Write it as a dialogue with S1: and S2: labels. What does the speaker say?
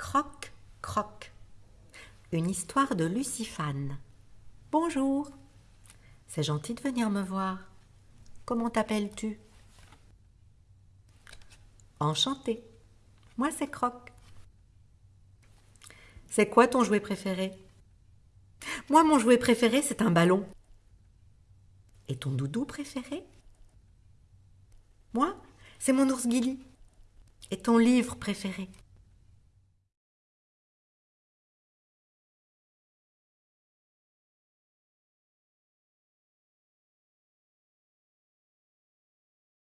S1: Croc, croc. Une histoire de Lucifane. Bonjour. C'est gentil de venir me voir. Comment t'appelles-tu? Enchanté. Moi, c'est Croc. C'est quoi ton jouet préféré? Moi, mon jouet préféré, c'est un ballon. Et ton doudou préféré? Moi, c'est mon ours Gilly. Et ton livre préféré?